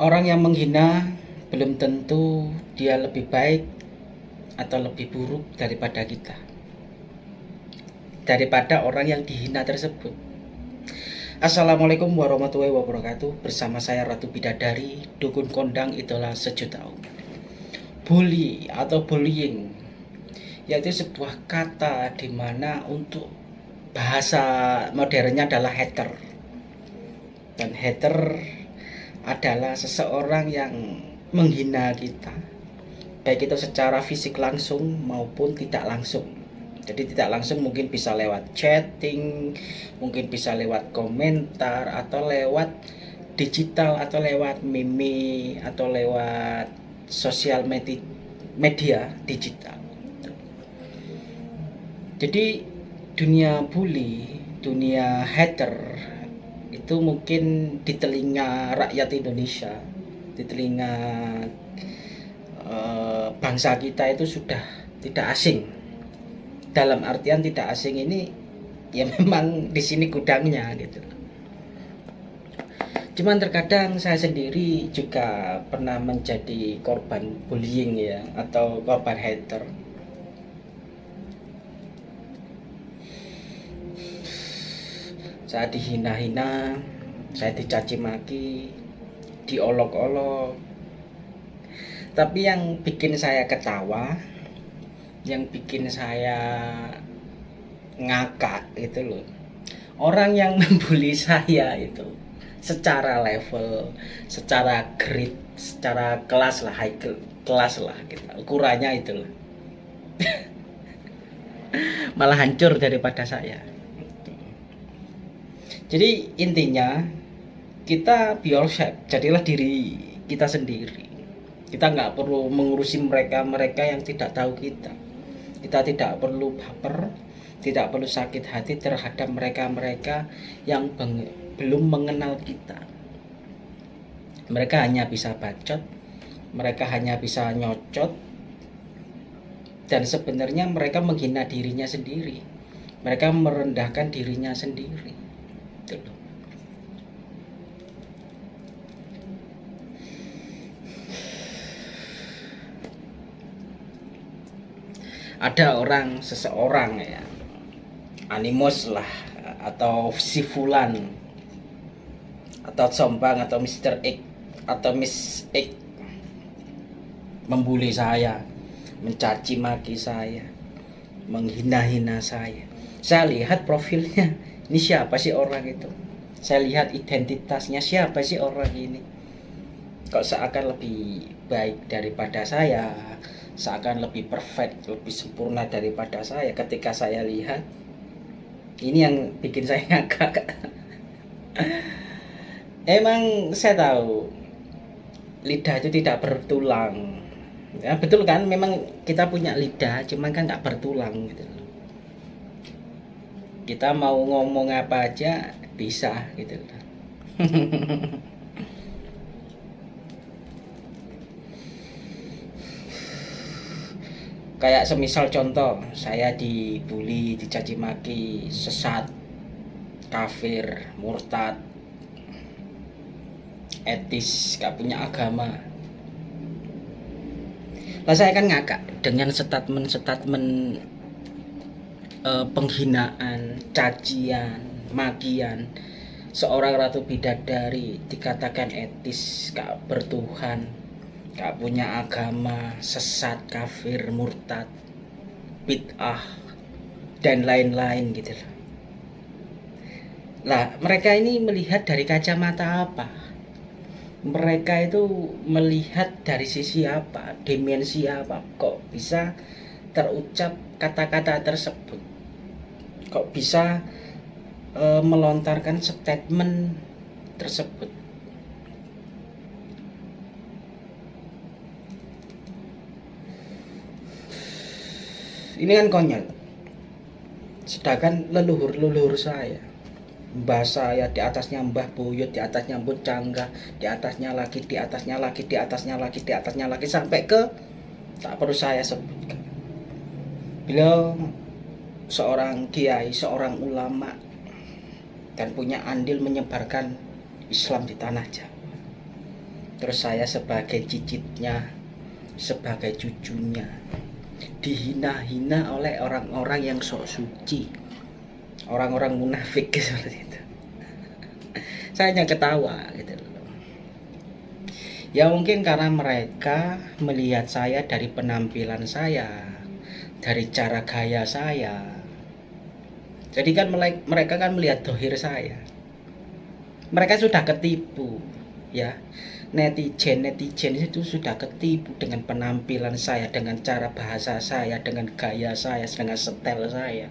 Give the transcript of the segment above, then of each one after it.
Orang yang menghina belum tentu dia lebih baik atau lebih buruk daripada kita. Daripada orang yang dihina tersebut. Assalamualaikum warahmatullahi wabarakatuh. Bersama saya Ratu Bidadari, dukun kondang itulah sejuta umat. Bully atau bullying yaitu sebuah kata di mana untuk bahasa modernnya adalah hater. Dan hater adalah seseorang yang menghina kita baik itu secara fisik langsung maupun tidak langsung. Jadi tidak langsung mungkin bisa lewat chatting mungkin bisa lewat komentar atau lewat digital atau lewat meme atau lewat sosial media, media digital. Jadi dunia bully dunia hater itu mungkin di telinga rakyat Indonesia di telinga e, bangsa kita itu sudah tidak asing. Dalam artian tidak asing ini ya memang di sini gudangnya gitu. Cuman terkadang saya sendiri juga pernah menjadi korban bullying ya atau korban hater saya dihina-hina saya dicaci maki diolok-olok. Tapi yang bikin saya ketawa yang bikin saya ngakak itu loh. Orang yang membuli saya itu secara level secara grade secara kelas lah high kelas lah gitu. Ukurannya itu loh. Malah hancur daripada saya jadi intinya kita be yourself, jadilah diri kita sendiri. Kita nggak perlu mengurusi mereka-mereka yang tidak tahu kita. Kita tidak perlu baper, tidak perlu sakit hati terhadap mereka-mereka yang belum mengenal kita. Mereka hanya bisa bacot, mereka hanya bisa nyocot, dan sebenarnya mereka menghina dirinya sendiri. Mereka merendahkan dirinya sendiri gitu ada orang seseorang ya animus lah atau si fulan atau sombang atau Mr. X atau Miss X membuli saya mencaci maki saya menghina-hina saya saya lihat profilnya ini siapa sih orang itu? Saya lihat identitasnya siapa sih orang ini? Kok seakan lebih baik daripada saya? Seakan lebih perfect lebih sempurna daripada saya ketika saya lihat? Ini yang bikin saya ngakak. Emang saya tahu lidah itu tidak bertulang. Ya betul kan? Memang kita punya lidah cuman kan nggak bertulang gitu kita mau ngomong apa aja bisa gitu. Kayak semisal contoh saya dibully dicaci maki sesat kafir murtad etis gak punya agama. Lah saya kan ngakak dengan statement-statement uh, penghinaan, cacian, magian seorang ratu bidadari dikatakan etis, gak bertuhan, gak punya agama, sesat, kafir, murtad, bid'ah, dan lain-lain gitu loh. Lah, mereka ini melihat dari kacamata apa? Mereka itu melihat dari sisi apa? Dimensi apa? Kok bisa terucap kata-kata tersebut? Kok bisa e, melontarkan statement tersebut? Ini kan konyol. Sedangkan leluhur-leluhur saya. Mbah saya di atasnya mbah buyut di atasnya mbah cangga di atasnya lagi di atasnya lagi di atasnya lagi di atasnya lagi sampai ke tak perlu saya sebutkan. Beliau seorang kiai, seorang ulama dan punya andil menyebarkan Islam di tanah Jawa. terus saya sebagai cicitnya sebagai cucunya dihina-hina oleh orang-orang yang sok suci. Orang-orang munafik seperti itu. Saya hanya ketawa gitu ya mungkin karena mereka melihat saya dari penampilan saya dari cara gaya saya jadi kan mereka kan melihat dohir saya. Mereka sudah ketipu ya. Netizen netizen itu sudah ketipu dengan penampilan saya dengan cara bahasa saya dengan gaya saya dengan setel saya.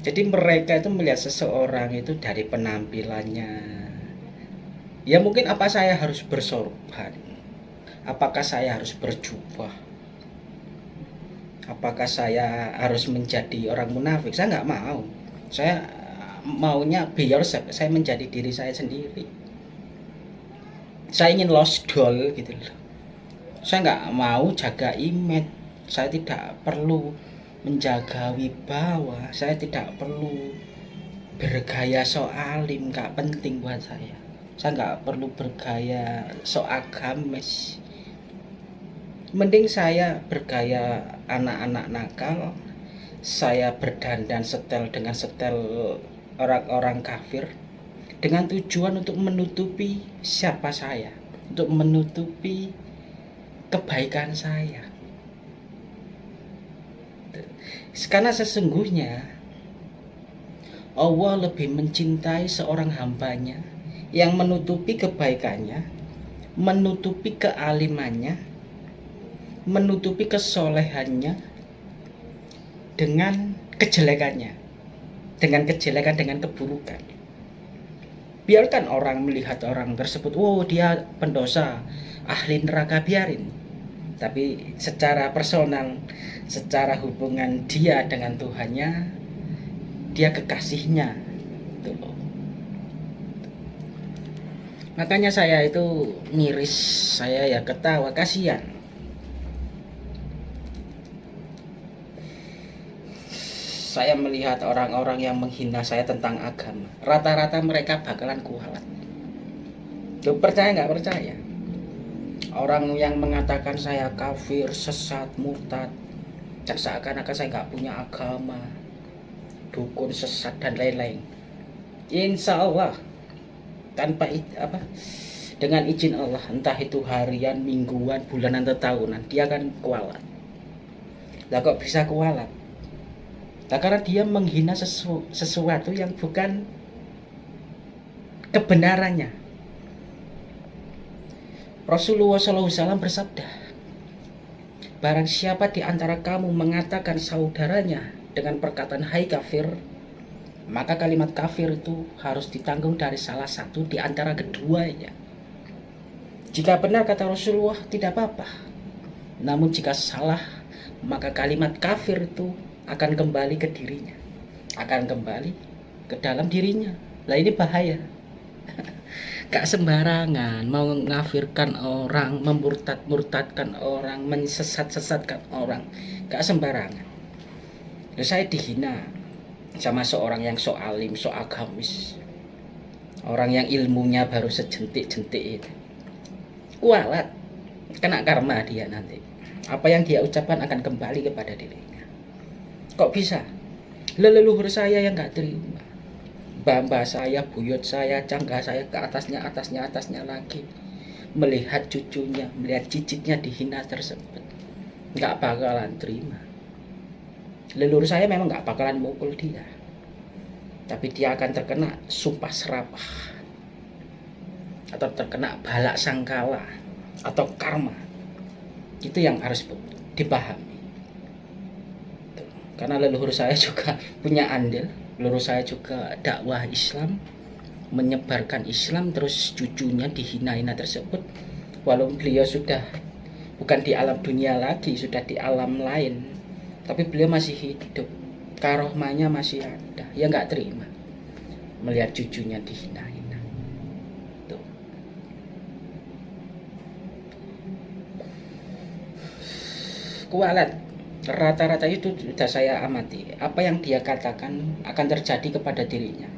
Jadi mereka itu melihat seseorang itu dari penampilannya. Ya mungkin apa saya harus bersorban? Apakah saya harus berjubah apakah saya harus menjadi orang munafik? Saya nggak mau. Saya maunya be yourself. Saya menjadi diri saya sendiri. Saya ingin lost doll gitu loh. Saya nggak mau jaga image. Saya tidak perlu menjaga wibawa. Saya tidak perlu bergaya so alim. Nggak penting buat saya. Saya nggak perlu bergaya so agamis mending saya bergaya anak-anak nakal saya berdandan setel dengan setel orang-orang kafir dengan tujuan untuk menutupi siapa saya untuk menutupi kebaikan saya. Karena sesungguhnya Allah lebih mencintai seorang hambanya yang menutupi kebaikannya, menutupi kealimannya, menutupi kesolehannya dengan kejelekannya, dengan kejelekan, dengan keburukan. Biarkan orang melihat orang tersebut, oh dia pendosa, ahli neraka biarin. Tapi secara personal, secara hubungan dia dengan Tuhannya dia kekasihnya tuh makanya saya itu miris saya ya ketawa kasihan saya melihat orang-orang yang menghina saya tentang agama. Rata-rata mereka bakalan kualat. Tuh percaya nggak? Percaya. Orang yang mengatakan saya kafir sesat murtad seakan-akan saya nggak punya agama dukun sesat dan lain-lain. Insya Allah tanpa apa dengan izin Allah entah itu harian mingguan bulanan atau tahunan dia akan kualat. Lah kok bisa kualat karena dia menghina sesu, sesuatu yang bukan kebenarannya Rasulullah SAW bersabda Barang siapa di antara kamu mengatakan saudaranya dengan perkataan hai kafir, maka kalimat kafir itu harus ditanggung dari salah satu di antara keduanya. Jika benar kata Rasulullah tidak apa-apa. Namun jika salah, maka kalimat kafir itu akan kembali ke dirinya. Akan kembali ke dalam dirinya. Lah ini bahaya. Gak sembarangan mau ngafirkan orang memurtad-murtadkan orang mensesat-sesatkan orang. Gak sembarangan. Lalu saya dihina sama seorang yang so alim so agamis. Orang yang ilmunya baru sejentik-jentik itu. Kualat. Kena karma dia nanti. Apa yang dia ucapkan akan kembali kepada dirinya kok bisa leluhur saya yang gak terima bamba saya, buyut saya, cangga saya ke atasnya, atasnya, atasnya lagi. Melihat cucunya, melihat cicitnya dihina tersebut. Nggak bakalan terima. Leluhur saya memang nggak bakalan mukul dia. Tapi dia akan terkena sumpah serapah. Atau terkena balak sangkala. Atau karma. Itu yang harus dipahami. Karena leluhur saya juga punya andil lurus saya juga dakwah Islam menyebarkan Islam terus cucunya dihina-hina tersebut. Walaupun beliau sudah bukan di alam dunia lagi sudah di alam lain tapi beliau masih hidup. Karohmanya masih ada ya nggak terima. Melihat cucunya dihina-hina tuh. Kualat rata-rata itu sudah saya amati. Apa yang dia katakan akan terjadi kepada dirinya.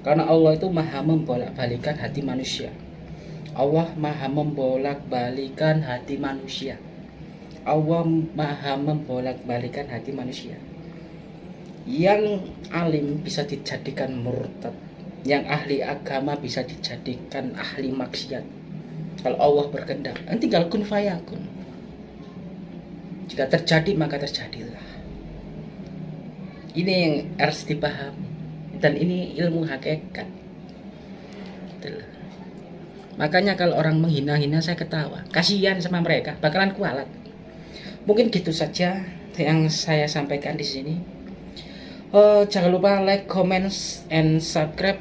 Karena Allah itu maha membolak-balikan hati manusia. Allah maha membolak-balikan hati manusia. Allah maha membolak-balikan hati manusia. Yang alim bisa dijadikan murtad. Yang ahli agama bisa dijadikan ahli maksiat. Kalau Allah berkehendak. Tinggal kun fayakun jika terjadi maka terjadilah. Ini yang harus dipahami. Dan ini ilmu hakikat. Makanya kalau orang menghina-hina saya ketawa. Kasihan sama mereka bakalan kualat. Mungkin gitu saja yang saya sampaikan di sini. Uh, jangan lupa like comment and subscribe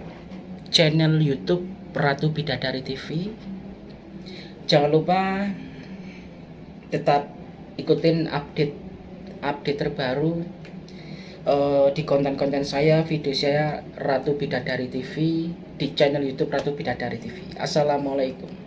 channel YouTube Ratu Bidadari TV jangan lupa tetap ikutin update update terbaru uh, di konten-konten saya video saya Ratu Bidadari TV di channel YouTube Ratu Bidadari TV Assalamualaikum